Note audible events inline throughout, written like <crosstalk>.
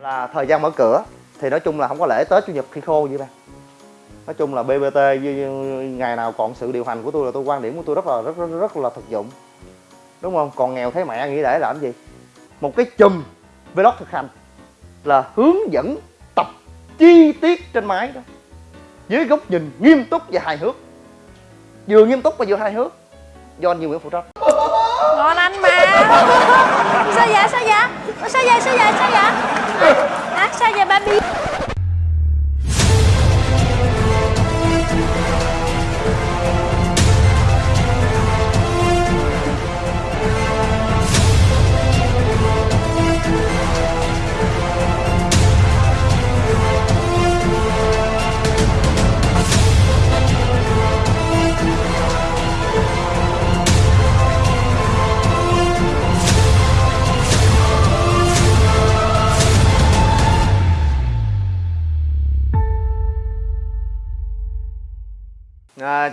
là thời gian mở cửa. Thì nói chung là không có lễ tết chủ nhật khi khô vậy bạn. Nói chung là bbt ngày nào còn sự điều hành của tôi là tôi quan điểm của tôi rất là rất rất, rất là thực dụng. Đúng không? Còn nghèo thấy mẹ nghĩ để làm gì? Một cái chùm vlog thực hành là hướng dẫn tập chi tiết trên máy đó. Dưới góc nhìn nghiêm túc và hài hước. Vừa nghiêm túc và vừa hài hước. Do anh nhiều Nguyễn phụ trách. Ngon anh mà. Sao vậy? Sao vậy? Sao vậy? Sao vậy? Sao vậy? À, sao vậy baby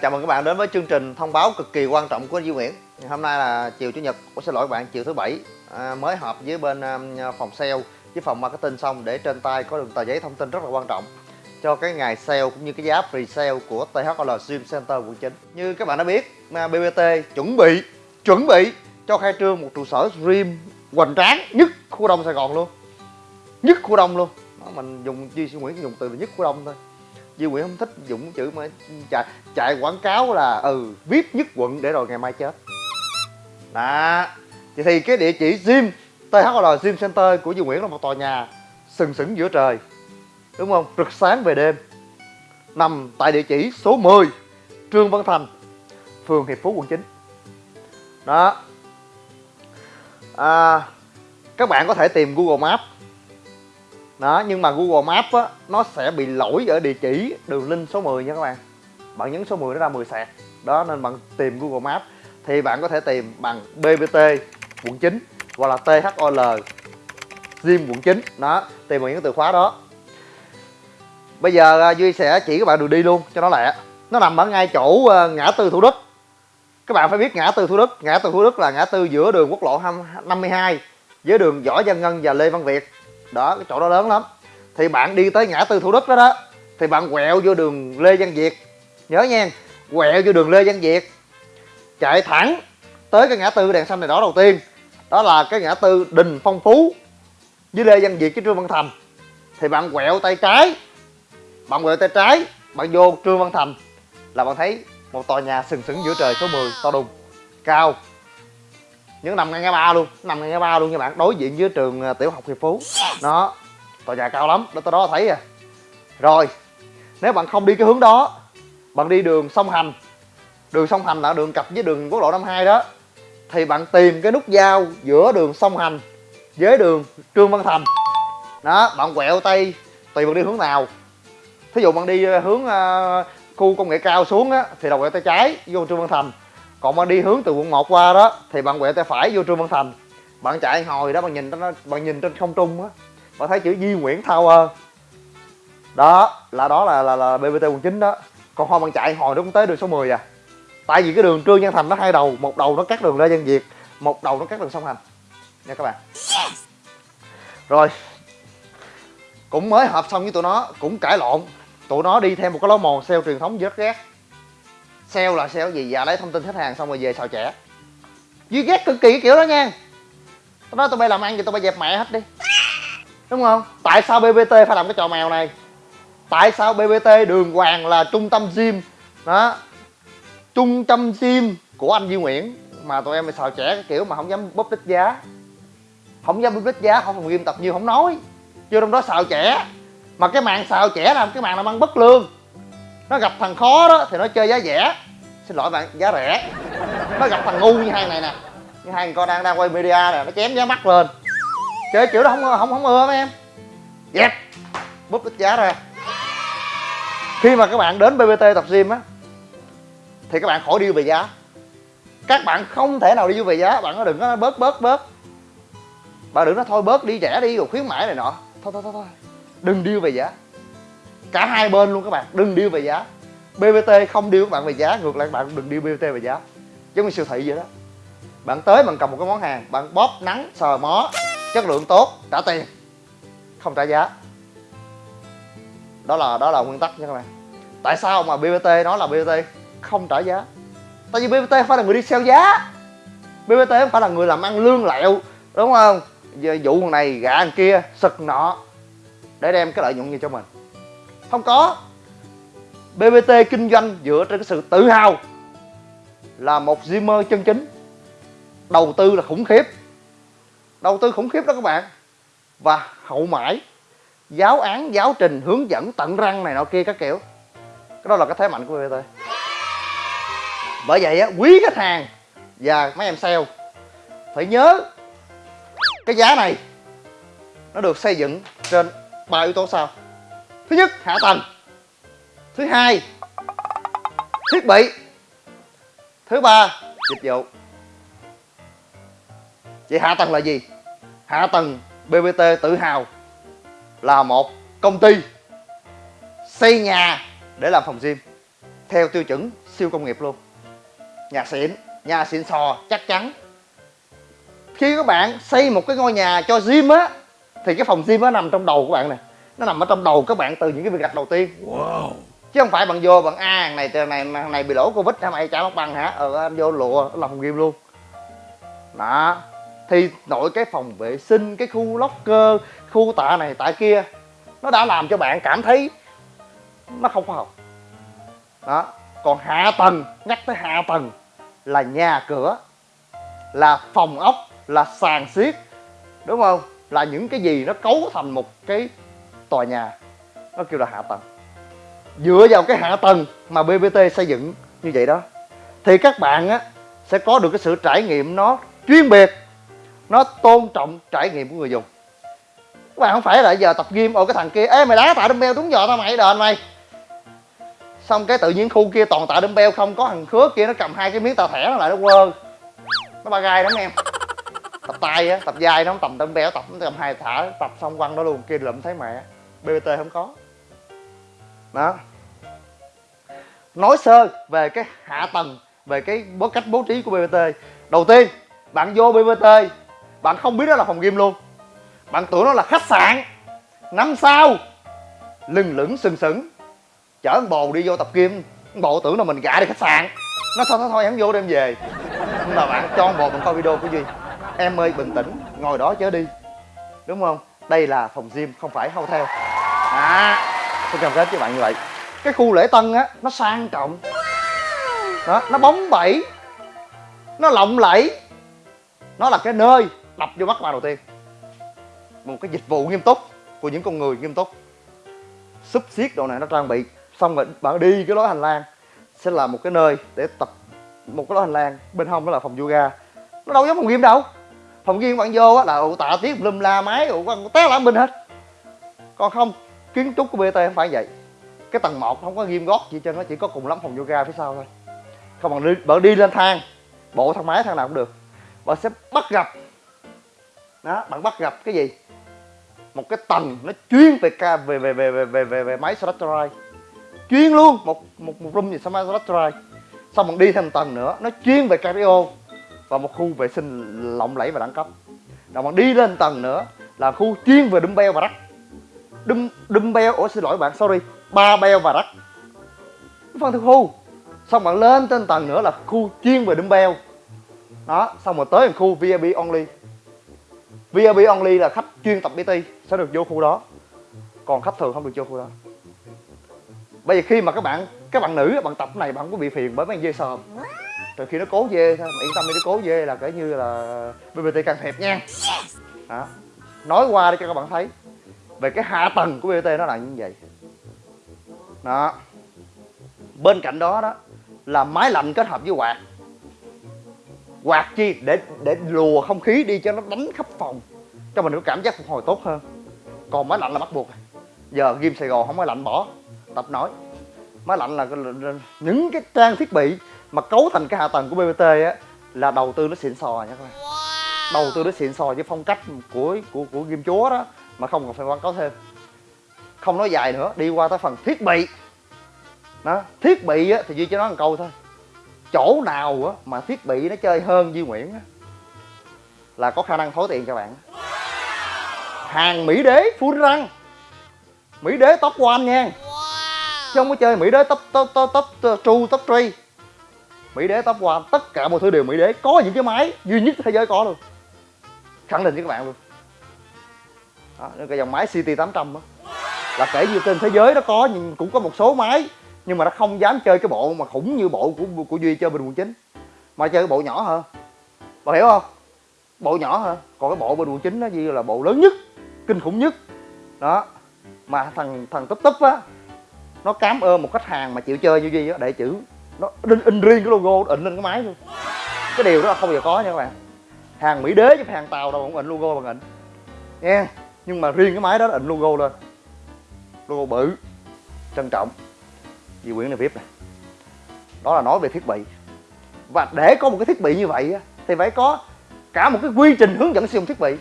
chào mừng các bạn đến với chương trình thông báo cực kỳ quan trọng của Duy Nguyễn. Hôm nay là chiều Chủ nhật, Ủa, xin lỗi các bạn, chiều thứ bảy. À, Mới họp với bên à, phòng sale với phòng marketing xong để trên tay có được tờ giấy thông tin rất là quan trọng cho cái ngày sale cũng như cái giá free sale của THL Gym Center quận 9 Như các bạn đã biết, BBT chuẩn bị chuẩn bị cho khai trương một trụ sở gym hoành tráng nhất khu đông Sài Gòn luôn. Nhất khu đông luôn. Đó, mình dùng Duy Nguyễn dùng từ là nhất khu đông thôi. Duy Nguyễn không thích dùng chữ mà chạy, chạy quảng cáo là ừ VIP nhất quận để rồi ngày mai chết. Đó. Vậy thì cái địa chỉ gym THL Gym Center của Duy Nguyễn là một tòa nhà sừng sững giữa trời đúng không? Rực sáng về đêm. Nằm tại địa chỉ số 10 Trương Văn Thành phường Hiệp Phú quận 9 đó. À, các bạn có thể tìm Google Maps đó, nhưng mà Google Maps á, nó sẽ bị lỗi ở địa chỉ đường link số 10 nha các bạn. Bạn nhấn số 10 nó ra 10 sạc. Đó, nên bạn tìm Google Maps. Thì bạn có thể tìm bằng BBT quận 9 hoặc là THOL Gym quận 9 đó, tìm bằng những từ khóa đó. Bây giờ à, Duy sẽ chỉ các bạn đường đi luôn, cho nó lẹ. Nó nằm ở ngay chỗ à, ngã tư Thủ Đức. Các bạn phải biết ngã tư Thủ Đức. Ngã tư Thủ Đức là ngã tư giữa đường quốc lộ 52 với đường Võ Văn Ngân và Lê Văn Việt đó, cái chỗ đó lớn lắm. Thì bạn đi tới ngã tư thủ đức đó đó, thì bạn quẹo vô đường lê văn việt. Nhớ nha, quẹo vô đường lê văn việt, chạy thẳng tới cái ngã tư đèn xanh này đó đầu tiên. Đó là cái ngã tư đình phong phú với lê văn việt với trương văn thành. Thì bạn quẹo tay trái, bạn quẹo tay trái, bạn vô trương văn thành là bạn thấy một tòa nhà sừng sững giữa trời số 10 to đùng, cao những nằm ngay ngã ba luôn nằm ngay ngã ba luôn nha bạn. Đối diện với trường à, tiểu học hiệp phú. Đó tòa nhà cao lắm đó tới đó thấy à. Rồi nếu bạn không đi cái hướng đó bạn đi đường sông hành. Đường sông hành là đường cặp với đường quốc lộ 52 đó. Thì bạn tìm cái nút giao giữa đường sông hành với đường trương văn thành. Đó bạn quẹo tay tùy bạn đi hướng nào. Thí dụ bạn đi à, hướng uh, khu công nghệ cao xuống á thì đầu quẹo tay trái vô trương văn thành còn bạn đi hướng từ quận 1 qua đó thì bạn quẹo tay phải vô trương văn thành. Bạn chạy hồi đó bạn nhìn nó bạn nhìn trên không trung á bạn thấy chữ Di Nguyễn Tower. Đó là đó là là, là BBT quận 9 đó. Còn hồi bạn chạy hồi nó cũng tới đường số 10 à. Tại vì cái đường Trương Văn Thành nó hai đầu một đầu nó cắt đường Lê Văn Việt một đầu nó cắt đường sông Hành. Nha các bạn. Rồi cũng mới hợp xong với tụi nó cũng cãi lộn. Tụi nó đi theo một cái lối mòn sale truyền thống rất ghét sale là sale gì? Và lấy thông tin khách hàng xong rồi về xào trẻ duy ghét cực kỳ cái kiểu đó nha. Tao nói tụi bay làm ăn thì tụi bay dẹp mẹ hết đi. Đúng không? Tại sao bbt phải làm cái trò mèo này? Tại sao bbt đường hoàng là trung tâm gym? Đó. Trung tâm gym của anh Duy Nguyễn. Mà tụi em phải xào trẻ cái kiểu mà không dám bóp đích giá. Không dám bóp đích giá, không phòng gym tập nhiều, không nói. Vô trong đó xào trẻ mà cái màn xào trẻ làm cái màn làm ăn bất lương nó gặp thằng khó đó, thì nó chơi giá rẻ. Xin lỗi bạn, giá rẻ. Nó gặp thằng ngu như hai này nè. Như hai con đang đang quay media nè, nó chém giá mắc lên. Chơi kiểu đó không không không ưa mấy em. Dẹp. Búp ít giá ra. Khi mà các bạn đến bbt tập gym á, thì các bạn khỏi đi về giá. Các bạn không thể nào đi về giá. Bạn có đừng có bớt bớt bớt. Bạn đừng nói thôi, bớt đi, rẻ đi, rồi khuyến mãi này nọ. Thôi thôi thôi thôi. Đừng điêu về giá cả hai bên luôn các bạn, đừng điêu về giá. Bbt không điêu các bạn về giá, ngược lại các bạn đừng điêu bbt về giá. Giống như siêu thị vậy đó. Bạn tới bạn cầm một cái món hàng, bạn bóp nắng, sờ mó, chất lượng tốt, trả tiền, không trả giá. Đó là đó là nguyên tắc nha các bạn. Tại sao mà BBT nói là BBT không trả giá. Tại vì BBT không phải là người đi sale giá. BBT không phải là người làm ăn lương lẹo, đúng không? Vụ này gạ kia, sực nọ, để đem cái lợi nhuận gì cho mình không có. BBT kinh doanh dựa trên cái sự tự hào là một Zimmer chân chính. Đầu tư là khủng khiếp. Đầu tư khủng khiếp đó các bạn. Và hậu mãi, giáo án, giáo trình, hướng dẫn, tận răng này nọ kia các kiểu. Cái đó là cái thế mạnh của BBT bởi vậy á, quý khách hàng và mấy em sale phải nhớ cái giá này nó được xây dựng trên ba yếu tố sau thứ nhất, hạ tầng. Thứ hai, thiết bị. Thứ ba, dịch vụ. Vậy hạ tầng là gì? Hạ tầng bbt tự hào là một công ty xây nhà để làm phòng gym, theo tiêu chuẩn siêu công nghiệp luôn. Nhà xịn nhà xịn sò chắc chắn. Khi các bạn xây một cái ngôi nhà cho gym á, thì cái phòng gym nó nằm trong đầu của bạn nè nó nằm ở trong đầu các bạn từ những cái việc gạch đầu tiên. Wow. chứ không phải bạn vô bạn a à, này này này, này bị lỗ covid hả mày? Trả mặt bằng hả? Ờ anh vô lùa làm phòng gym luôn. Đó. Thì nội cái phòng vệ sinh cái khu locker khu tạ này tạ kia nó đã làm cho bạn cảm thấy nó không khoa học. Đó. Còn hạ tầng nhắc tới hạ tầng là nhà cửa là phòng ốc là sàn xiết đúng không? Là những cái gì nó cấu thành một cái tòa nhà. Nó kêu là hạ tầng. Dựa vào cái hạ tầng mà bbt xây dựng như vậy đó, thì các bạn á, sẽ có được cái sự trải nghiệm nó chuyên biệt, nó tôn trọng trải nghiệm của người dùng. Các bạn không phải là giờ tập gym ở cái thằng kia, ê, mày đá tạ dumbbell đúng giờ tao mày, đền mày. Xong cái tự nhiên khu kia toàn tạ dumbbell không, có thằng khứa kia nó cầm hai cái miếng tạ thẻ nó lại nó quơ. Nó ba gai lắm em. Tập tay á, tập dai nó không tầm dumbbell, tập nó cầm hai thả, tập xong quăng đó luôn kia lụm thấy mẹ bbt không có. Đó. Nói sơ về cái hạ tầng, về cái bố cách bố trí của bbt đầu tiên, bạn vô bbt bạn không biết đó là phòng game luôn. Bạn tưởng nó là khách sạn. Năm sao lừng lửng sừng sững. Chở anh bồ đi vô tập kim con bồ tưởng là mình gạ đi khách sạn. Nó thôi thôi thôi hắn vô đem về. Nhưng mà bạn cho anh bồ mình coi video của duy em ơi, bình tĩnh, ngồi đó chớ đi. Đúng không? Đây là phòng gym, không phải hotel. À tôi cam kết với bạn như vậy. Cái khu lễ tân á, nó sang trọng. Đó, nó bóng bẩy, nó lộng lẫy. Nó là cái nơi đập vô mắt bạn đầu tiên. Một cái dịch vụ nghiêm túc của những con người nghiêm túc. Súp xiết đồ này nó trang bị. Xong rồi bạn đi cái lối hành lang. Sẽ là một cái nơi để tập, một cái lối hành lang. Bên hông đó là phòng yoga. Nó đâu giống phòng gym đâu phòng gym bạn vô á là ụ tạ tiết lum la máy ụ quan té lãng bên hết. Còn không kiến trúc của bt không phải vậy. Cái tầng 1 không có ghim gót gì cho nó chỉ có cùng lắm phòng yoga phía sau thôi. Không bằng đi bạn đi lên thang bộ thang máy thang nào cũng được. Bạn sẽ bắt gặp đó bạn bắt gặp cái gì? Một cái tầng nó chuyên về ca về về về về về về, về máy Straterai chuyên luôn một một một room gì sao máy Straterai xong bạn đi thêm tầng nữa nó chuyên về cardio và một khu vệ sinh lộng lẫy và đẳng cấp. Rồi bạn đi lên tầng nữa là khu chuyên về dumbbell và rắc Dum, dumbbell ủa xin lỗi bạn sorry ba beo và rắc phần thứ khu xong bạn lên trên tầng nữa là khu chuyên về dumbbell. Đó xong rồi tới khu VIP only. VIP only là khách chuyên tập PT sẽ được vô khu đó. Còn khách thường không được vô khu đó. Bây giờ khi mà các bạn các bạn nữ bạn tập này bạn không có bị phiền bởi mấy dây sờm rồi khi nó cố dê thôi mà yên tâm đi nó cố dê là kể như là BBT can thiệp nha. Đó. nói qua để cho các bạn thấy. Về cái hạ tầng của BBT nó là như vậy. Đó. Bên cạnh đó đó là máy lạnh kết hợp với quạt. Quạt chi? Để để lùa không khí đi cho nó đánh khắp phòng. Cho mình có cảm giác phục hồi tốt hơn. Còn máy lạnh là bắt buộc. Giờ ghim sài gòn không máy lạnh bỏ. Tập nói. Máy lạnh là những cái trang thiết bị mà cấu thành cái hạ tầng của bbt á là đầu tư nó xịn sò nha các bạn. Đầu tư nó xịn sò với phong cách của của của ghim chúa đó mà không cần phải quảng cáo thêm. Không nói dài nữa đi qua tới phần thiết bị. Đó thiết bị á thì duy cho nó một câu thôi. Chỗ nào á mà thiết bị nó chơi hơn Duy Nguyễn á là có khả năng thối tiền cho bạn. Hàng mỹ đế full răng mỹ đế top one nha. Chứ không có chơi mỹ đế top top top top two top three mỹ đế top one tất cả mọi thứ đều mỹ đế có những cái máy duy nhất thế giới có luôn. Khẳng định với các bạn luôn. Đó, cái dòng máy CT 800 đó là kể như trên thế giới nó có nhưng cũng có một số máy nhưng mà nó không dám chơi cái bộ mà khủng như bộ của của duy chơi bình quận chính mà chơi cái bộ nhỏ hơn bà hiểu không? Bộ nhỏ hả? Còn cái bộ bên quận chín nó như là bộ lớn nhất kinh khủng nhất. Đó mà thằng thằng túp túp á nó cám ơn một khách hàng mà chịu chơi như duy á để chữ nó in, in riêng cái logo in lên cái máy luôn. Cái điều đó là không bao giờ có nha các bạn. Hàng mỹ đế chứ hàng tàu đâu cũng in logo bằng in nha. Nhưng mà riêng cái máy đó là in logo lên. Logo bự trân trọng. Di quyển này VIP này đó là nói về thiết bị. Và để có một cái thiết bị như vậy á, thì phải có cả một cái quy trình hướng dẫn sử dụng thiết bị.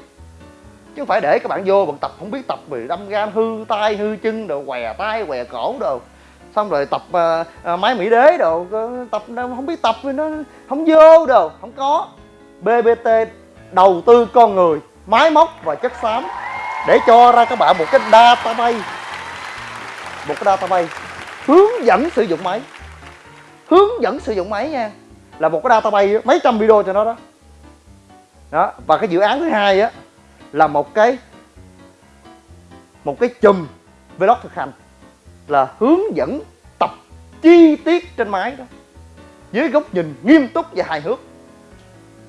Chứ không phải để các bạn vô bạn tập không biết tập vì đâm gan hư tay hư chân đồ què tay què cổ đồ xong rồi tập uh, máy mỹ đế đồ tập không biết tập nó không vô đồ không có. Bbt đầu tư con người máy móc và chất xám để cho ra các bạn một cái database một cái database hướng dẫn sử dụng máy. Hướng dẫn sử dụng máy nha là một cái database mấy trăm video cho nó đó. Đó và cái dự án thứ hai á là một cái một cái chùm vlog thực hành là hướng dẫn tập chi tiết trên máy đó. Dưới góc nhìn nghiêm túc và hài hước.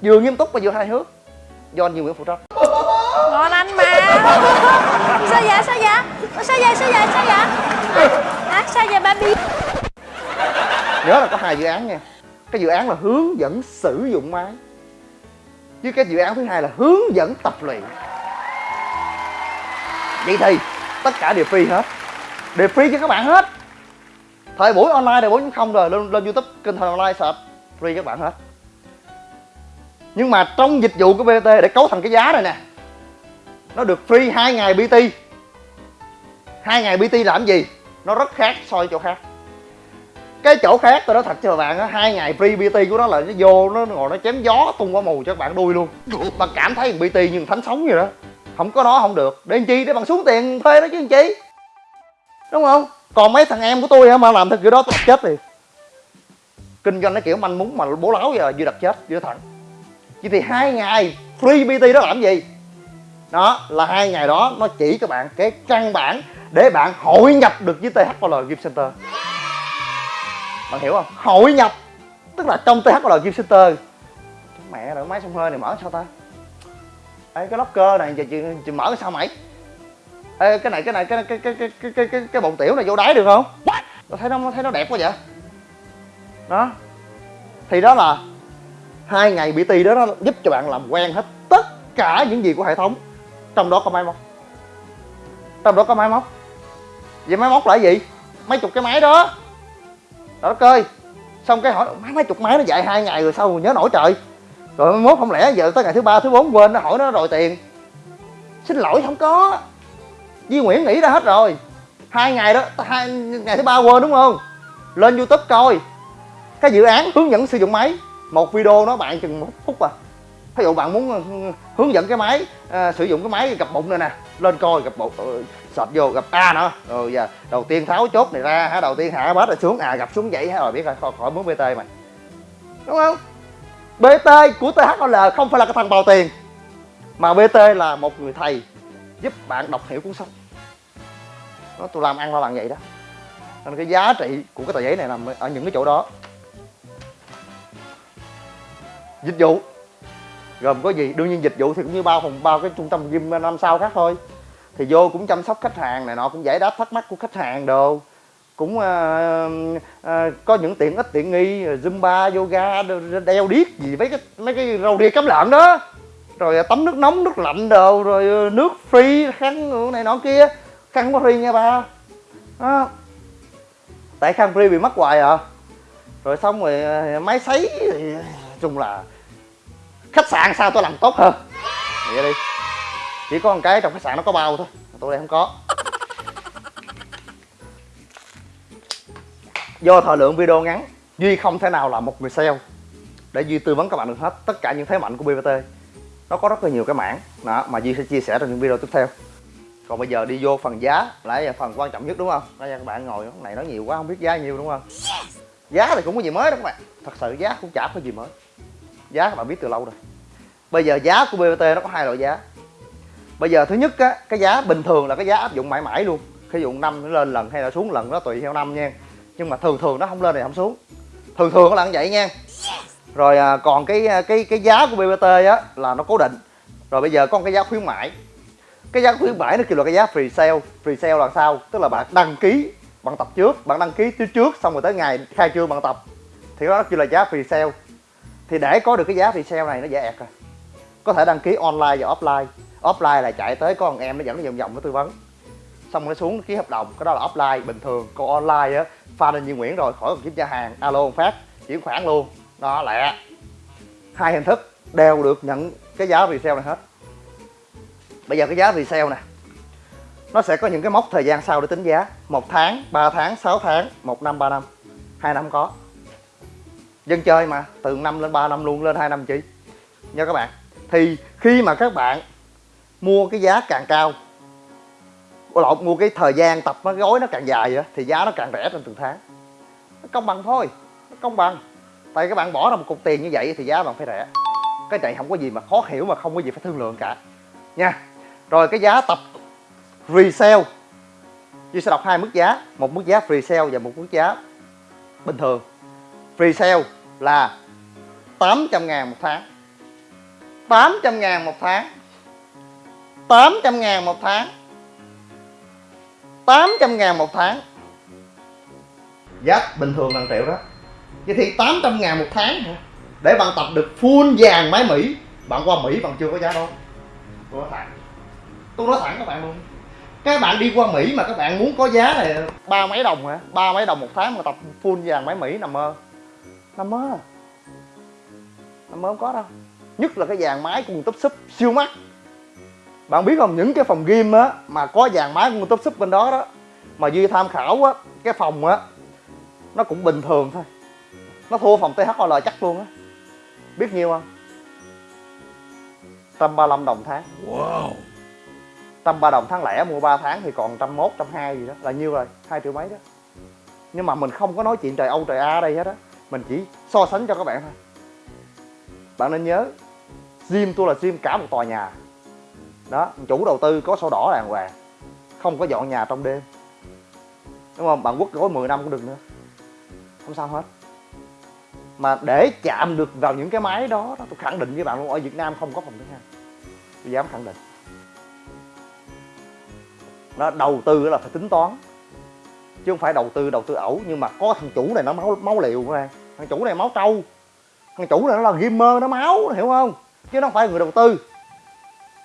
Vừa nghiêm túc và vừa hài hước. Do anh Duy Nguyễn phụ trách ngon anh mà. <laughs> Sao vậy sao vậy? Sao vậy sao vậy sao vậy? À, sao vậy baby nhớ là có hai dự án nha. Cái dự án là hướng dẫn sử dụng máy. Với cái dự án thứ hai là hướng dẫn tập luyện. Vậy thì tất cả đều free hết đều free cho các bạn hết. Thời buổi online thời buổi không rồi, lên lên youtube, kênh thời online search free các bạn hết. Nhưng mà trong dịch vụ của BT để cấu thành cái giá này nè, nó được free hai ngày BT hai ngày BT làm gì? Nó rất khác so với chỗ khác. Cái chỗ khác tôi nói thật cho các bạn á, hai ngày free bt của nó là nó vô, nó ngồi, nó chém gió tung qua mù cho các bạn đuôi luôn. Mà cảm thấy bt như thánh sống vậy đó. Không có nó không được. Để làm chi? Để bằng xuống tiền thuê nó chứ làm chi? Đúng không? Còn mấy thằng em của tôi hả? Mà làm theo kiểu đó tôi chết thì kinh doanh nó kiểu manh muốn mà bố láo giờ vừa đặt chết vừa thẳng. Chỉ thì hai ngày free bt đó làm gì? Đó là hai ngày đó nó chỉ các bạn cái căn bản để bạn hội nhập được với THOL Game Center. Bạn hiểu không? Hội nhập tức là trong THL Game Center. Mẹ rồi máy xông hơi này mở sao ta? Ê, cái locker này giờ chị, chị mở sao mày? Ê, cái này cái này cái cái cái cái cái cái cái, cái bồn tiểu này vô đáy được không? Tôi thấy nó thấy nó đẹp quá vậy. Đó. Thì đó là hai ngày BT đó nó giúp cho bạn làm quen hết tất cả những gì của hệ thống. Trong đó có máy móc. Trong đó có máy móc. Vậy máy móc là gì? Mấy chục cái máy đó. Đó coi. Xong cái hỏi mấy mấy chục máy nó dạy hai ngày rồi sao nhớ nổi trời. Rồi mốt không lẽ giờ tới ngày thứ ba thứ bốn quên nó hỏi nó rồi tiền. Xin lỗi không có Duy Nguyễn nghĩ ra hết rồi. Hai ngày đó hai ngày thứ ba quên đúng không? Lên youtube coi. Cái dự án hướng dẫn sử dụng máy. Một video nó bạn chừng một phút à. Ví dụ bạn muốn ờ, hướng dẫn cái máy à, sử dụng cái máy gập bụng này nè lên coi gập bụng ờ, uh, sạch vô gặp a nữa. Rồi giờ đầu tiên tháo chốt này ra hả đầu tiên hạ bát rồi xuống à gặp xuống vậy hả rồi biết rồi khỏi, khỏi muốn bt mày đúng không? Bt của thol không phải là cái thằng bào tiền mà bt là một người thầy giúp bạn đọc hiểu cuốn sách nó tôi làm ăn nó làm vậy đó. Nên cái giá trị của cái tờ giấy này nằm ở những cái chỗ đó. Dịch vụ. Gồm có gì? Đương nhiên dịch vụ thì cũng như bao phòng bao cái trung tâm gym năm sao khác thôi. Thì vô cũng chăm sóc khách hàng này nọ cũng giải đáp thắc mắc của khách hàng đồ. Cũng uh, uh, có những tiện ích tiện nghi zumba yoga đeo điếc gì mấy cái mấy cái râu ria cắm lợn đó. Rồi ờ, tắm nước nóng nước lạnh đồ rồi nước free khăn này nọ kia khăn không có free nha ba. Đó. tại khăn free bị mất hoài à. Rồi xong rồi ờ, máy sấy thì ờ, chung là khách sạn sao tôi làm tốt hơn. Vậy đi. Chỉ có một cái trong khách sạn nó có bao thôi tôi đây không có. Do thời lượng video ngắn, duy không thể nào là một người sale. Để duy tư vấn các bạn được hết tất cả những thế mạnh của bpt nó có rất là nhiều cái mảng. Đó, mà duy sẽ chia sẻ trong những video tiếp theo còn bây giờ đi vô phần giá lại là phần quan trọng nhất đúng không? Đây các bạn ngồi cái này nói nhiều quá, không biết giá nhiều đúng không? Giá thì cũng có gì mới đâu các bạn. Thật sự giá cũng chả có gì mới. Giá các bạn biết từ lâu rồi. Bây giờ giá của BBT nó có hai loại giá. Bây giờ thứ nhất á, cái giá bình thường là cái giá áp dụng mãi mãi luôn. Khi dụng năm nó lên lần hay là xuống lần nó tùy theo năm nha. Nhưng mà thường thường nó không lên thì không xuống. Thường thường nó là như vậy nha. Rồi à, còn cái à, cái cái giá của BBT á là nó cố định. Rồi bây giờ có một cái giá khuyến mãi cái giá khuyến mãi nó kêu là cái giá free sale. Free sale là sao? Tức là bạn đăng ký, bạn tập trước, bạn đăng ký trước trước, xong rồi tới ngày khai trương bạn tập. Thì đó kêu là giá free sale. Thì để có được cái giá free sale này nó dễ ẹt rồi có thể đăng ký online và offline. Offline là chạy tới có con em nó dẫn nó vòng vòng nó tư vấn. Xong rồi nó xuống ký hợp đồng. Cái đó là offline, bình thường. Còn online á, pha lên như nguyễn rồi, khỏi cần kiểm tra hàng. Alo một phát, chuyển khoản luôn. Đó, lẹ. Hai hình thức đều được nhận cái giá resale này hết bây giờ cái giá resale nè. Nó sẽ có những cái mốc thời gian sau để tính giá. Một tháng 3 tháng 6 tháng, một năm 3 năm. Hai năm có. Dân chơi mà, từ năm lên 3 năm luôn, lên 2 năm chi? Nha các bạn. Thì khi mà các bạn mua cái giá càng cao lộn, mua cái thời gian tập nó gói nó càng dài vậy thì giá nó càng rẻ trên từng tháng. Nó công bằng thôi, nó công bằng. Tại các bạn bỏ ra một cục tiền như vậy thì giá bạn phải rẻ. Cái này không có gì mà khó hiểu mà không có gì phải thương lượng cả. Nha rồi cái giá tập resale. Duy sẽ đọc hai mức giá, một mức giá resale và một mức giá bình thường. Resale là 800 ngàn một tháng. 800 ngàn một tháng. 800 ngàn một tháng. 800 ngàn một tháng. Giá bình thường là triệu đó. Vậy thì 800 ngàn một tháng hả? Để bạn tập được full vàng máy Mỹ. Bạn qua Mỹ, bạn chưa có giá đâu Tôi nói thẳng Tôi nói thẳng các bạn luôn. Các bạn đi qua Mỹ mà các bạn muốn có giá này, ba mấy đồng hả? ba mấy đồng một tháng mà tập full vàng máy Mỹ nằm mơ. Nằm mơ. Nằm mơ không có đâu. Nhất là cái vàng máy cùng túp súp siêu mắc. Bạn biết không, những cái phòng gym á, mà có vàng máy cùng top súp bên đó đó, mà duy tham khảo á, cái phòng á, nó cũng bình thường thôi. Nó thua phòng THOL chắc luôn á. Biết nhiêu không? 135 đồng tháng. Wow. 130 đồng tháng lẻ mua 3 tháng thì còn 101, 120 gì đó là nhiêu rồi hai triệu mấy đó. Nhưng mà mình không có nói chuyện trời Âu trời A ở đây hết á mình chỉ so sánh cho các bạn thôi. Bạn nên nhớ gym tôi là gym cả một tòa nhà. Đó chủ đầu tư có sổ đỏ đàng hoàng không có dọn nhà trong đêm. Đúng không? Bạn quất gói 10 năm cũng được nữa. Không sao hết. Mà để chạm được vào những cái máy đó, đó tôi khẳng định với bạn luôn ở Việt Nam không có phòng thứ hai. Tôi dám khẳng định nó đầu tư là phải tính toán. Chứ không phải đầu tư đầu tư ẩu nhưng mà có thằng chủ này nó máu máu liều các thằng chủ này máu trâu. Thằng chủ này nó là gamer nó máu hiểu không? Chứ nó không phải người đầu tư.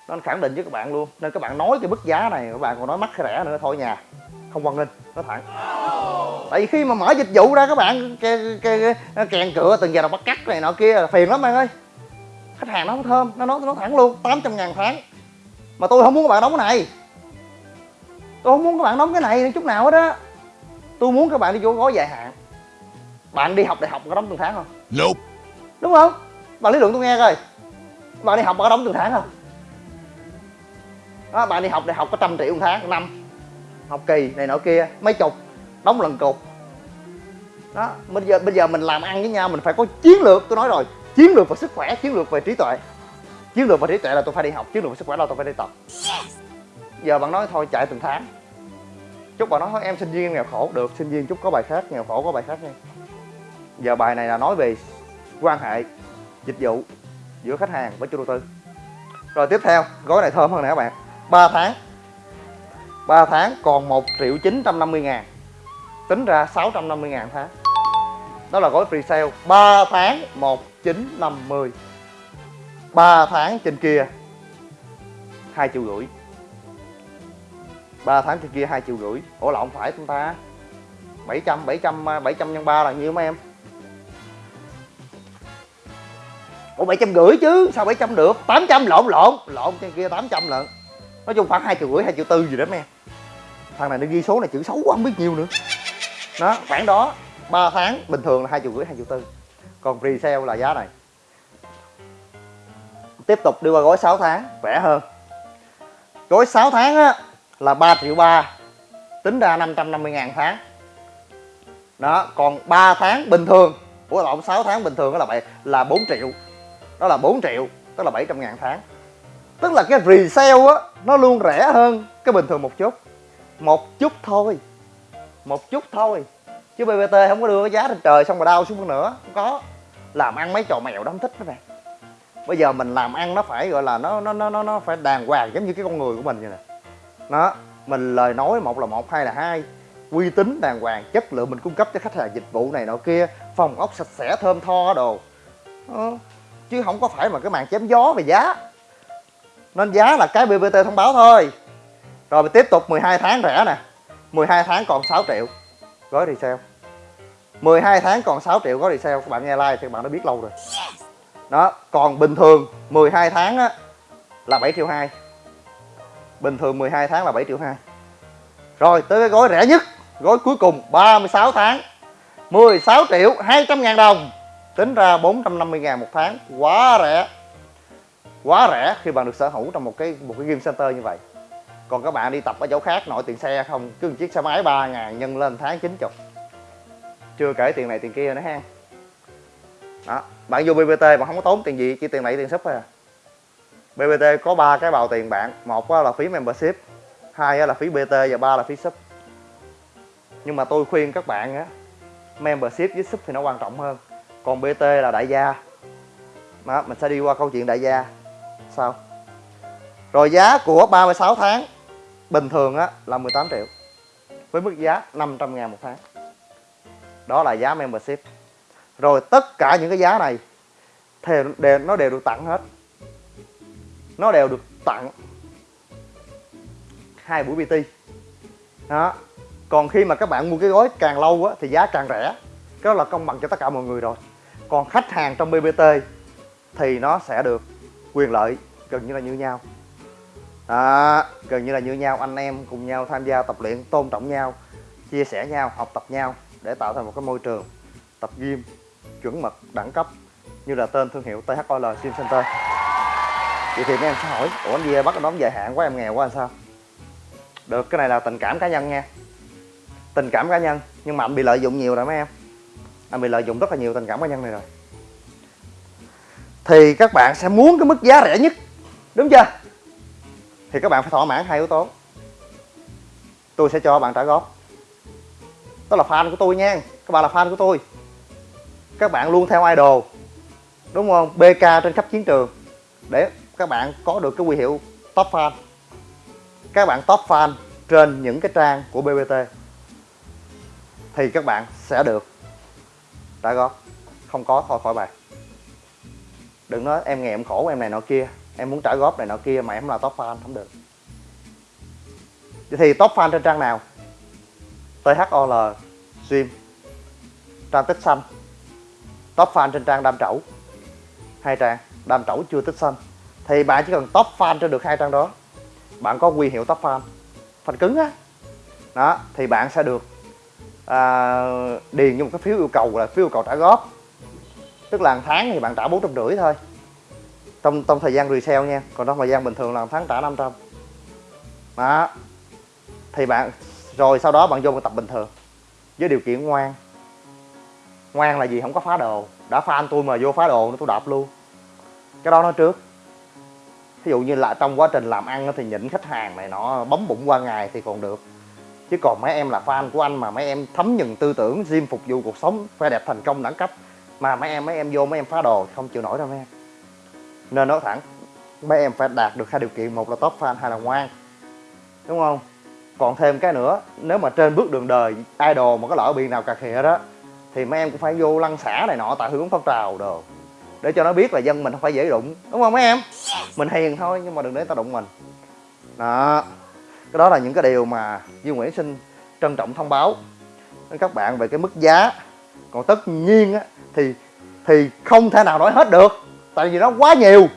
Nên khẳng định với các bạn luôn. Nên các bạn nói cái mức giá này các bạn còn nói mắc hay rẻ nữa thôi nhà. Không quan ninh nó thẳng. Tại vì khi mà mở dịch vụ ra các bạn ke, ke, kèn cửa từng giờ đầu bắt cắt này nọ kia là phiền lắm bạn ơi. Khách hàng nó không thơm nó nói nó thẳng luôn 800 ngàn tháng. Mà tôi không muốn các bạn đóng cái này tôi không muốn các bạn đóng cái này chút nào hết á. Tôi muốn các bạn đi vô gói dài hạn. Bạn đi học đại học có đóng từng tháng không? Nope. đúng không? Bạn lý luận tôi nghe coi. Bạn đi học có đóng từng tháng không? Đó, bạn đi học đại học có trăm triệu một tháng năm. Học kỳ này nọ kia mấy chục. Đóng lần cục đó bây giờ bây giờ mình làm ăn với nhau mình phải có chiến lược tôi nói rồi. Chiến lược về sức khỏe chiến lược về trí tuệ. Chiến lược về trí tuệ là tôi phải đi học chiến lược về sức khỏe là tôi phải đi tập giờ bạn nói thôi chạy từng tháng. Chúc bạn nói thôi, em sinh viên em nghèo khổ, được, sinh viên chúc có bài khác, nghèo khổ có bài khác nha. Giờ bài này là nói về quan hệ, dịch vụ giữa khách hàng với chủ đầu tư. Rồi tiếp theo, gói này thơm hơn nè các bạn. 3 tháng. 3 tháng còn 1 triệu 950 ngàn. Tính ra 650 ngàn tháng. Đó là gói free sale 3 tháng 1950 3 tháng trên kia. 2 triệu rưỡi. 3 tháng trên kia 2 triệu rưỡi. Ủa là không phải chúng ta. 700 700 700 nhân 3 là nhiêu mấy em? Ủa 700 rưỡi chứ, sao 700 được? 800 lộn lộn lộn trên kia 800 lận. Nói chung khoảng 2 triệu rưỡi 2 triệu tư gì đó mấy em. Thằng này nó ghi số này chữ xấu quá, không biết nhiêu nữa. Đó, khoảng đó 3 tháng, bình thường là 2 triệu rưỡi 2 triệu tư. Còn free sale là giá này. Tiếp tục đi qua gói 6 tháng, rẻ hơn. Gói 6 tháng á là 3 triệu 3 tính ra 550 ngàn tháng. Đó, còn 3 tháng bình thường của lộn 6 tháng bình thường đó là vậy là 4 triệu. Đó là 4 triệu, tức là 700 ngàn tháng. Tức là cái resale á, nó luôn rẻ hơn cái bình thường một chút. Một chút thôi, một chút thôi. Chứ BBT không có đưa cái giá trên trời xong rồi đau xuống nữa, không có. Làm ăn mấy trò mèo đó không thích đó nè. Bây giờ mình làm ăn nó phải, gọi là nó nó nó nó phải đàng hoàng giống như cái con người của mình vậy nè nó mình lời nói một là một hai là hai. Uy tín đàng hoàng chất lượng mình cung cấp cho khách hàng dịch vụ này nọ kia phòng ốc sạch sẽ thơm tho đồ. Ờ, chứ không có phải mà cái màn chém gió về giá. Nên giá là cái BBT thông báo thôi. Rồi mình tiếp tục 12 tháng rẻ nè. 12 tháng còn 6 triệu. Gói resale. 12 tháng còn 6 triệu gói resale. Các bạn nghe like thì các bạn đã biết lâu rồi. Đó còn bình thường 12 tháng á là 7 triệu 2 bình thường 12 tháng là 7 triệu 2 rồi, tới cái gói rẻ nhất, gói cuối cùng 36 tháng. 16 triệu 200 ngàn đồng. Tính ra 450 ngàn một tháng. Quá rẻ. Quá rẻ khi bạn được sở hữu trong một cái một cái game center như vậy. Còn các bạn đi tập ở chỗ khác, nội tiền xe không? Cứ một chiếc xe máy 3 ngàn nhân lên tháng 90 chưa kể tiền này tiền kia nữa ha. Đó, bạn vô BBT mà không có tốn tiền gì, chỉ tiền này tiền sub thôi à. BBT có ba cái bào tiền bạn một là phí membership hai là phí BT và ba là phí sub. Nhưng mà tôi khuyên các bạn á membership với sub thì nó quan trọng hơn. Còn BT là đại gia. Đó, mình sẽ đi qua câu chuyện đại gia. Sao? Rồi giá của 36 tháng bình thường á là 18 triệu với mức giá 500 ngàn một tháng. Đó là giá membership. Rồi tất cả những cái giá này thì đều, nó đều được tặng hết nó đều được tặng hai buổi PT. Đó. Còn khi mà các bạn mua cái gói càng lâu á thì giá càng rẻ. Cái đó là công bằng cho tất cả mọi người rồi. Còn khách hàng trong BBT thì nó sẽ được quyền lợi gần như là như nhau. Đó, gần như là như nhau. Anh em cùng nhau tham gia tập luyện tôn trọng nhau chia sẻ nhau học tập nhau để tạo thành một cái môi trường tập gym chuẩn mực đẳng cấp như là tên thương hiệu THOL Gym Center vậy thì mấy em sẽ hỏi, ủa, anh gì bắt đóng dài hạn quá, em nghèo quá làm sao? Được, cái này là tình cảm cá nhân nha. Tình cảm cá nhân, nhưng mà anh bị lợi dụng nhiều rồi mấy em. Anh bị lợi dụng rất là nhiều tình cảm cá nhân này rồi. Thì các bạn sẽ muốn cái mức giá rẻ nhất, đúng chưa? Thì các bạn phải thỏa mãn hai yếu tố. Tôi sẽ cho bạn trả góp. Đó là fan của tôi nha. Các bạn là fan của tôi. Các bạn luôn theo idol, đúng không? Bk trên khắp chiến trường. Để các bạn có được cái quy hiệu top fan. Các bạn top fan trên những cái trang của bbt thì các bạn sẽ được trả góp. Không có, thôi, khỏi bài. Đừng nói em nghèo, em khổ, em này nọ kia. Em muốn trả góp này nọ kia mà em là top fan, không được. Thì top fan trên trang nào? THOL stream, trang tích xanh. Top fan trên trang đam trẩu. Hai trang, đam trẩu chưa tích xanh thì bạn chỉ cần top fan trên được hai trang đó. Bạn có quy hiệu top fan. Fan cứng á. Đó thì bạn sẽ được à, điền như một cái phiếu yêu cầu là phiếu yêu cầu trả góp. Tức là tháng thì bạn trả bốn trăm rưỡi thôi. Trong trong thời gian resale nha. Còn trong thời gian bình thường là tháng trả 500 đó. Thì bạn rồi sau đó bạn vô tập bình thường. Với điều kiện ngoan. Ngoan là gì? Không có phá đồ. Đã fan tôi mà vô phá đồ nó tôi đạp luôn. Cái đó nói trước ví dụ như là trong quá trình làm ăn thì nhịn khách hàng này nó bấm bụng qua ngày thì còn được. Chứ còn mấy em là fan của anh mà mấy em thấm nhận tư tưởng gym phục vụ cuộc sống phải đẹp thành công đẳng cấp, mà mấy em mấy em vô mấy em phá đồ không chịu nổi đâu mấy em. Nên nói thẳng, mấy em phải đạt được hai điều kiện, một là top fan, hai là ngoan. Đúng không? Còn thêm cái nữa, nếu mà trên bước đường đời, idol mà có lỡ bị nào cà khịa đó thì mấy em cũng phải vô lăng xả này nọ, tại hướng phong trào đồ. Để cho nó biết là dân mình không phải dễ đụng, đúng không mấy em? Mình hiền thôi nhưng mà đừng để tao đụng mình. Đó. Cái đó là những cái điều mà Duy Nguyễn xin trân trọng thông báo đến các bạn về cái mức giá. Còn tất nhiên á thì thì không thể nào nói hết được tại vì nó quá nhiều.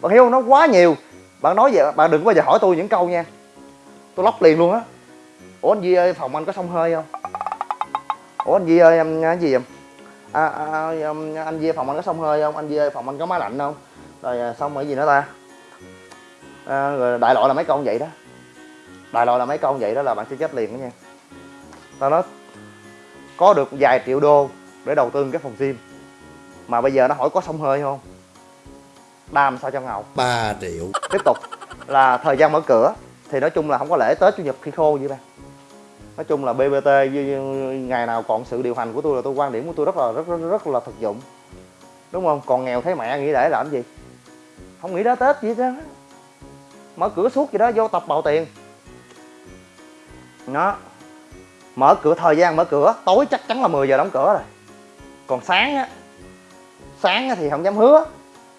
Bạn hiểu không? Nó quá nhiều. Bạn nói vậy bạn đừng bao giờ hỏi tôi những câu nha. Tôi lóc liền luôn á. Ủa anh Di ơi phòng anh có sông hơi không? Ủa anh Di ơi em cái gì vậy? À, à, anh Di phòng anh có sông hơi không? Anh Di ơi phòng anh có máy lạnh không? Rồi à, xong rồi gì nữa ta? À, rồi đại loại là mấy câu vậy đó. Đại loại là mấy câu vậy đó là bạn sẽ chết liền đó nha. Tao nói có được vài triệu đô để đầu tư cái phòng gym. Mà bây giờ nó hỏi có sông hơi không? Đam sao cho ngầu. 3 triệu. Tiếp tục là thời gian mở cửa. Thì nói chung là không có lễ tết chủ nhật khi khô vậy. Ba nói chung là bbt như- ngày nào còn sự điều hành của tôi là tôi quan điểm của tôi rất là rất rất, rất là thực dụng. Đúng không? Còn nghèo thấy mẹ nghĩ để làm gì không nghĩ đó tết gì hết mở cửa suốt gì đó, vô tập bào tiền. Nó mở cửa, thời gian mở cửa, tối chắc chắn là 10 giờ đóng cửa rồi. Còn sáng á sáng á thì không dám hứa.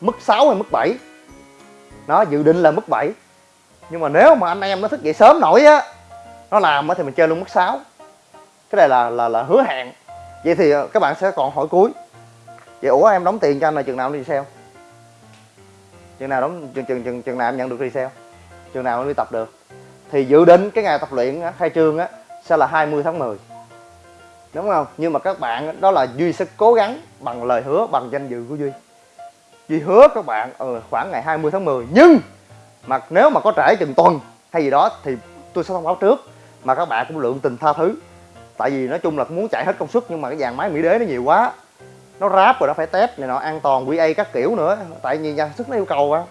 Mức 6 hay mức 7 nó dự định là mức 7 nhưng mà nếu mà anh em nó thức dậy sớm nổi á, nó làm á thì mình chơi luôn mức 6 cái này là là là hứa hẹn. Vậy thì ờ, các bạn sẽ còn hỏi cuối. Vậy ủa em đóng tiền cho anh là chừng nào đi sale? Chừng nào đóng chừng chừng chừng chừng nào em nhận được resale chừng nào em đi tập được? Thì dự định cái ngày tập luyện á, khai trương á sẽ là 20 tháng 10 đúng không? Nhưng mà các bạn đó là duy sẽ cố gắng bằng lời hứa bằng danh dự của duy. Duy hứa các bạn ừ, khoảng ngày 20 tháng 10 nhưng mà nếu mà có trễ chừng tuần hay gì đó thì tôi sẽ thông báo trước. Mà các bạn cũng lượng tình tha thứ. Tại vì nói chung là cũng muốn chạy hết công suất nhưng mà cái dàn máy mỹ đế nó nhiều quá nó ráp rồi nó phải test này nọ an toàn QA các kiểu nữa. Tại vì nhà sản xuất nó yêu cầu á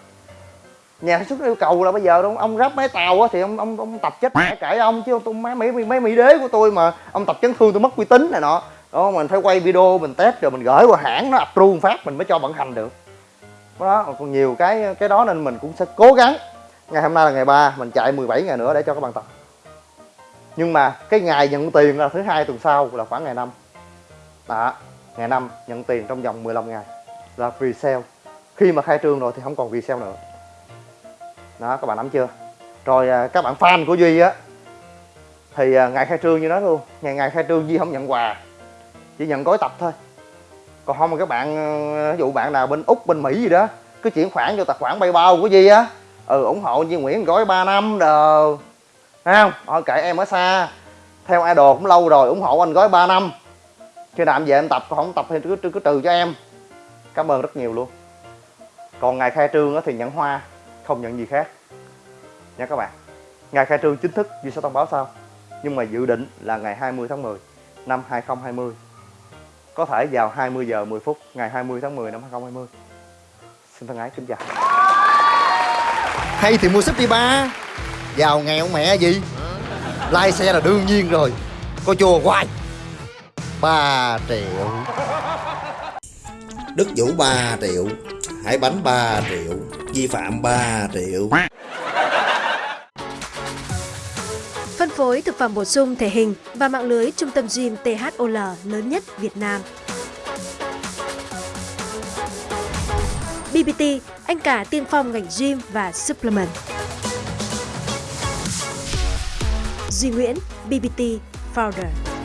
nhà sản xuất nó yêu cầu là bây giờ ông, ông ráp máy tàu á thì ông ông ông tập chết mẹ cãi ông chứ tôi máy mỹ máy mỹ đế của tôi mà ông tập chấn thương tôi mất uy tín này nọ. Đó mình phải quay video mình test rồi mình gửi qua hãng nó approve phát mình mới cho vận hành được. Đó còn nhiều cái cái đó nên mình cũng sẽ cố gắng. Ngày hôm nay là ngày 3 mình chạy 17 ngày nữa để cho các bạn tập. Nhưng mà cái ngày nhận tiền là thứ hai tuần sau là khoảng ngày 5 đó ngày 5 nhận tiền trong vòng 15 ngày. Là free sale. Khi mà khai trương rồi thì không còn free sale nữa. Đó, các bạn nắm chưa? Rồi à, các bạn fan của duy á, thì à, ngày khai trương như đó luôn. Ngày ngày khai trương duy không nhận quà, chỉ nhận gói tập thôi. Còn không mà các bạn à, ví dụ bạn nào bên úc, bên mỹ gì đó, cứ chuyển khoản vô tài khoản paypal của duy á. Ừ ủng hộ Duy Nguyễn gói 3 năm đồ. Thấy không? Thôi kệ, em ở xa. Theo idol cũng lâu rồi, ủng hộ anh gói 3 năm khi nào em về em tập còn không tập thì cứ, cứ, cứ trừ cho em. Cảm ơn rất nhiều luôn. Còn ngày khai trương thì nhận hoa không nhận gì khác. Nha các bạn ngày khai trương chính thức Duy sẽ thông báo sau nhưng mà dự định là ngày 20 tháng 10 năm 2020 có thể vào 20 giờ 10 phút ngày 20 tháng 10 năm 2020 xin thân ái kính chào. Hay thì mua súp đi ba. Giàu nghèo mẹ gì? Lai xe là đương nhiên rồi. Có chùa hoài. 3 triệu Đức Vũ 3 triệu Hải Bánh 3 triệu Vi phạm 3 triệu Phân phối thực phẩm bổ sung thể hình và mạng lưới trung tâm gym THOL lớn nhất Việt Nam. BBT, anh cả tiên phong ngành gym và supplement. Duy Nguyễn, BBT Founder.